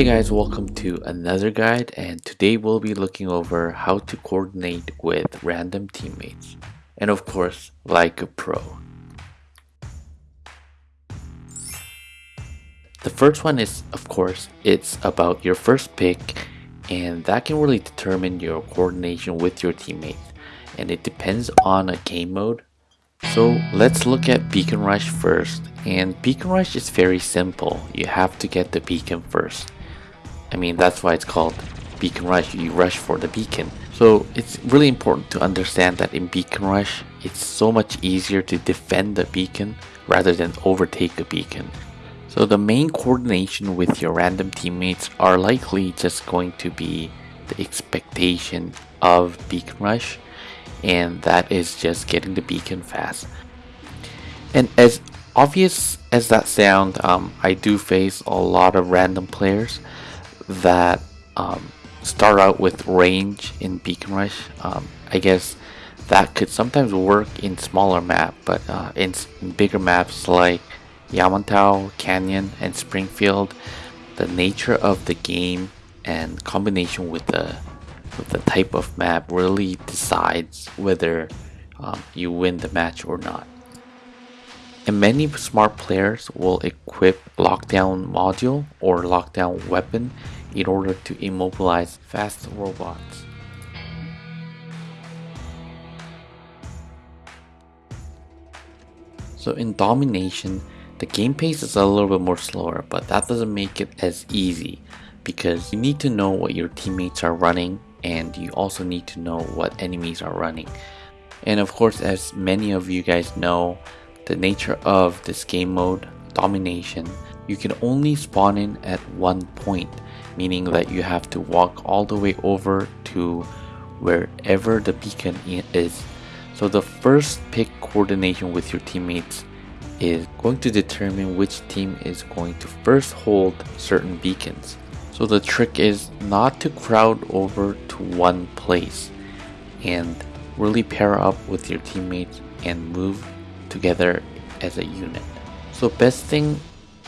Hey guys, welcome to another guide and today we'll be looking over how to coordinate with random teammates and of course like a pro. The first one is of course it's about your first pick and that can really determine your coordination with your teammates and it depends on a game mode. So let's look at Beacon Rush first and Beacon Rush is very simple. You have to get the beacon first. I mean, that's why it's called Beacon Rush. You rush for the beacon. So it's really important to understand that in Beacon Rush, it's so much easier to defend the beacon rather than overtake a beacon. So the main coordination with your random teammates are likely just going to be the expectation of Beacon Rush and that is just getting the beacon fast. And as obvious as that sound, um, I do face a lot of random players that um, start out with range in Beacon Rush. Um, I guess that could sometimes work in smaller map, but uh, in, in, bigger maps like Yamantau, Canyon, and Springfield, the nature of the game and combination with the with the type of map really decides whether um, you win the match or not. And many smart players will equip lockdown module or lockdown weapon in order to immobilize fast robots. So in Domination, the game pace is a little bit more slower, but that doesn't make it as easy because you need to know what your teammates are running and you also need to know what enemies are running. And of course, as many of you guys know, the nature of this game mode, Domination, you can only spawn in at one point meaning that you have to walk all the way over to wherever the beacon is. So the first pick coordination with your teammates is going to determine which team is going to first hold certain beacons. So the trick is not to crowd over to one place and really pair up with your teammates and move together as a unit. So best thing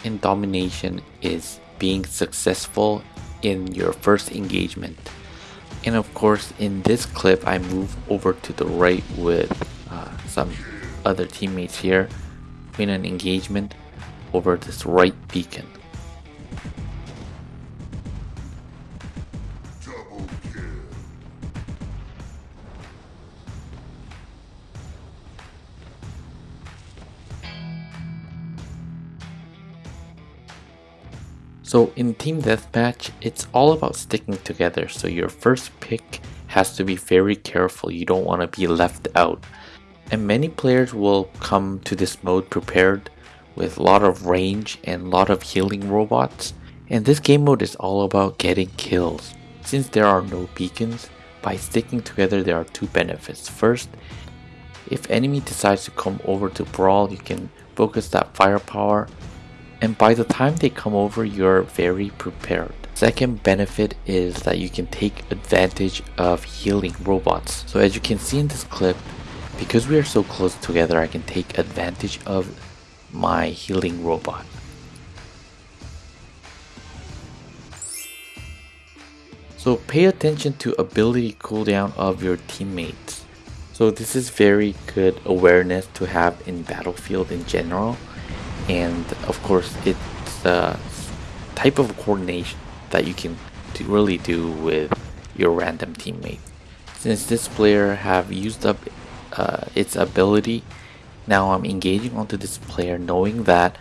in domination is being successful in your first engagement. And of course, in this clip, I move over to the right with uh, some other teammates here in an engagement over this right beacon. So in Team Deathmatch, it's all about sticking together. So your first pick has to be very careful. You don't want to be left out. And many players will come to this mode prepared with a lot of range and a lot of healing robots. And this game mode is all about getting kills. Since there are no beacons, by sticking together there are two benefits. First, if enemy decides to come over to brawl, you can focus that firepower and by the time they come over you're very prepared. Second benefit is that you can take advantage of healing robots. So as you can see in this clip, because we are so close together I can take advantage of my healing robot. So pay attention to ability cooldown of your teammates. So this is very good awareness to have in Battlefield in general and of course it's a type of coordination that you can really do with your random teammate. Since this player have used up uh, its ability now I'm engaging onto this player knowing that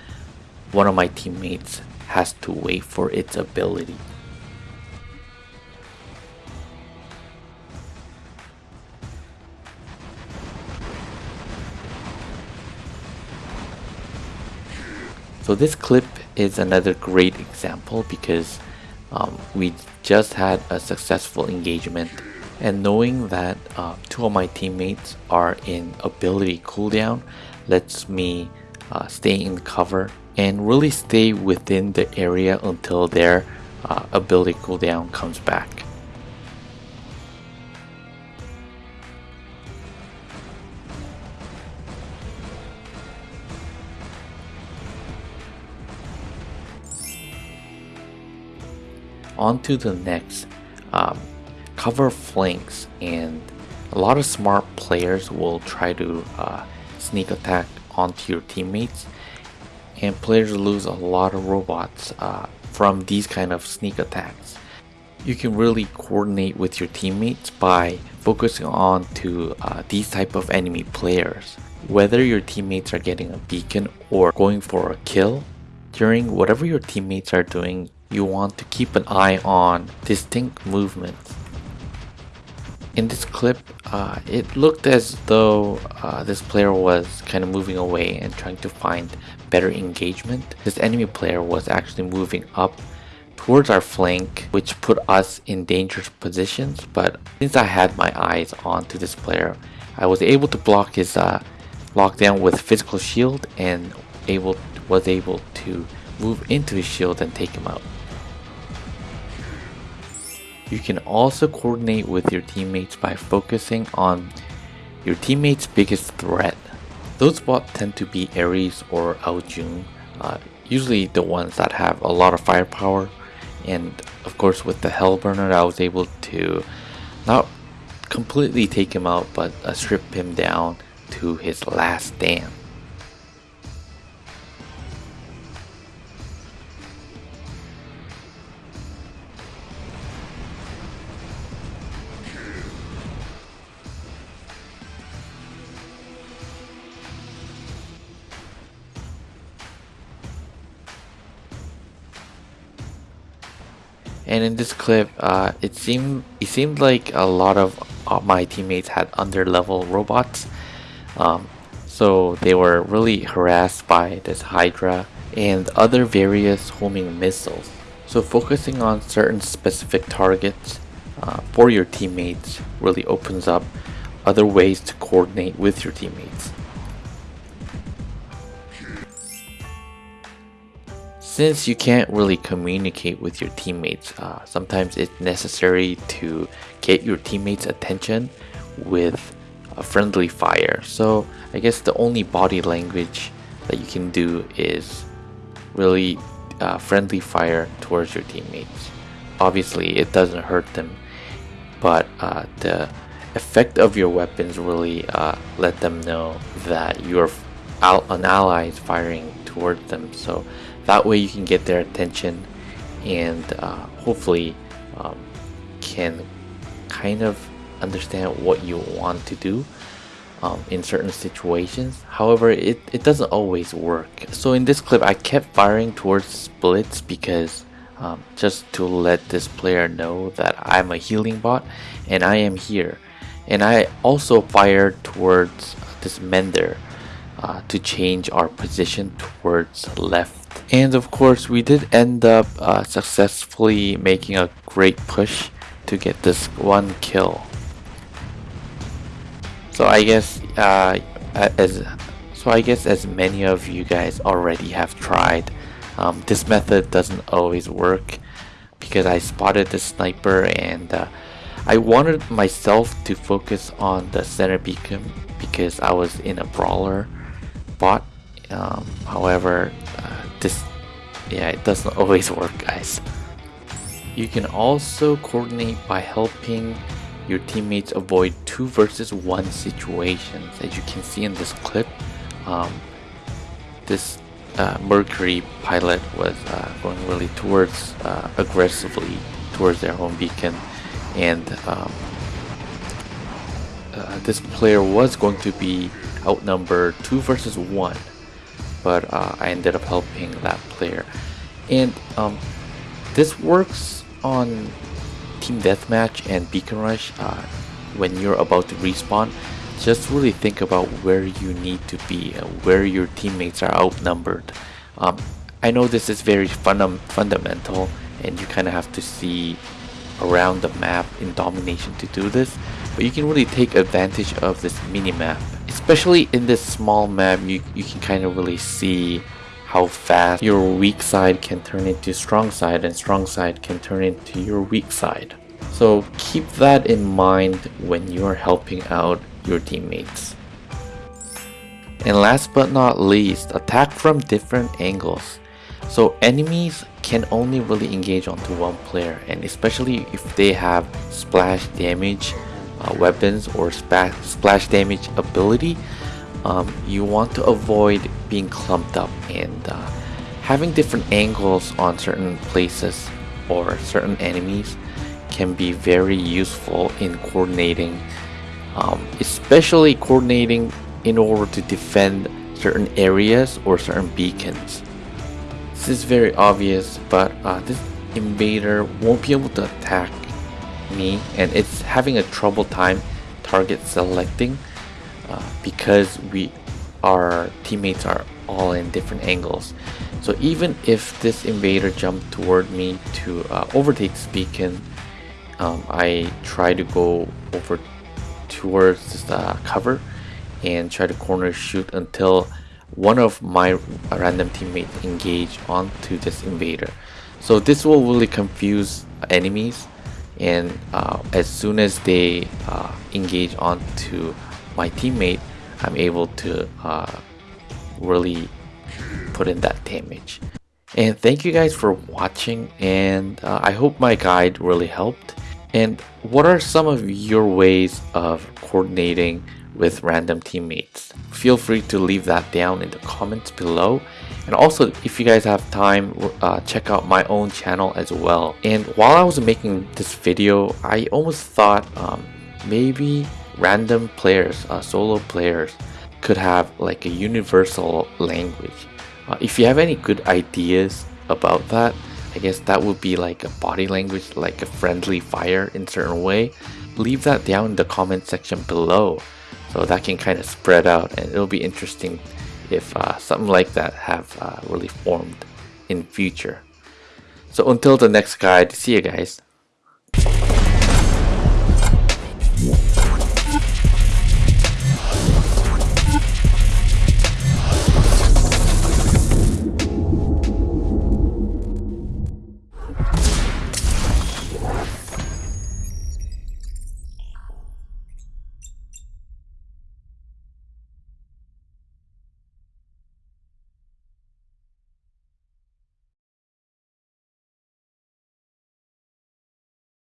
one of my teammates has to wait for its ability So this clip is another great example because um, we just had a successful engagement and knowing that uh, two of my teammates are in ability cooldown lets me uh, stay in cover and really stay within the area until their uh, ability cooldown comes back. On to the next. Um, cover flanks and a lot of smart players will try to uh, sneak attack onto your teammates and players lose a lot of robots uh, from these kind of sneak attacks. You can really coordinate with your teammates by focusing on to uh, these type of enemy players. Whether your teammates are getting a beacon or going for a kill, during whatever your teammates are doing, you want to keep an eye on distinct movements. In this clip, uh, it looked as though uh, this player was kind of moving away and trying to find better engagement. This enemy player was actually moving up towards our flank, which put us in dangerous positions. But since I had my eyes onto this player, I was able to block his uh, lockdown with physical shield and able was able to move into his shield and take him out. You can also coordinate with your teammates by focusing on your teammate's biggest threat. Those bots tend to be Ares or Aojun, uh, usually the ones that have a lot of firepower. And of course with the Hellburner I was able to not completely take him out but uh, strip him down to his last stand. And in this clip, uh, it seemed it seemed like a lot of uh, my teammates had under level robots, um, so they were really harassed by this Hydra and other various homing missiles. So focusing on certain specific targets uh, for your teammates really opens up other ways to coordinate with your teammates. Since you can't really communicate with your teammates, uh, sometimes it's necessary to get your teammates' attention with a friendly fire. So I guess the only body language that you can do is really uh, friendly fire towards your teammates. Obviously, it doesn't hurt them, but uh, the effect of your weapons really uh, let them know that you're an ally is firing towards them. So that way you can get their attention and uh, hopefully um, can kind of understand what you want to do um, in certain situations. However it, it doesn't always work. So in this clip I kept firing towards splits because um, just to let this player know that I'm a healing bot and I am here. And I also fired towards this mender uh, to change our position towards left and of course we did end up uh, successfully making a great push to get this one kill. So I guess uh, as so I guess as many of you guys already have tried um, this method doesn't always work because I spotted the sniper and uh, I wanted myself to focus on the center beacon because I was in a brawler bot. Um, however uh, this yeah it doesn't always work guys. You can also coordinate by helping your teammates avoid two versus one situations. As you can see in this clip um, this uh, Mercury pilot was uh, going really towards uh, aggressively towards their home beacon. And um, uh, this player was going to be outnumbered two versus one but uh, I ended up helping that player. And um, this works on Team Deathmatch and Beacon Rush uh, when you're about to respawn. Just really think about where you need to be, uh, where your teammates are outnumbered. Um, I know this is very funda fundamental and you kind of have to see around the map in domination to do this, but you can really take advantage of this mini map especially in this small map you, you can kind of really see how fast your weak side can turn into strong side and strong side can turn into your weak side. So keep that in mind when you're helping out your teammates. And last but not least attack from different angles. So enemies can only really engage onto one player and especially if they have splash damage uh, weapons or splash damage ability um, you want to avoid being clumped up and uh, having different angles on certain places or certain enemies can be very useful in coordinating um, especially coordinating in order to defend certain areas or certain beacons. This is very obvious but uh, this invader won't be able to attack me and it's having a trouble time target selecting uh, because we our teammates are all in different angles. So even if this invader jumped toward me to uh, overtake beacon um, I try to go over towards this uh, cover and try to corner shoot until one of my random teammates engage onto this invader. So this will really confuse enemies and uh, as soon as they uh, engage onto my teammate I'm able to uh, really put in that damage and thank you guys for watching and uh, I hope my guide really helped and what are some of your ways of coordinating with random teammates? Feel free to leave that down in the comments below. And also, if you guys have time, uh, check out my own channel as well. And while I was making this video, I almost thought um, maybe random players, uh, solo players, could have like a universal language. Uh, if you have any good ideas about that, I guess that would be like a body language, like a friendly fire in certain way. Leave that down in the comment section below so that can kind of spread out and it'll be interesting if uh, something like that have uh, really formed in future. So until the next guide, see you guys.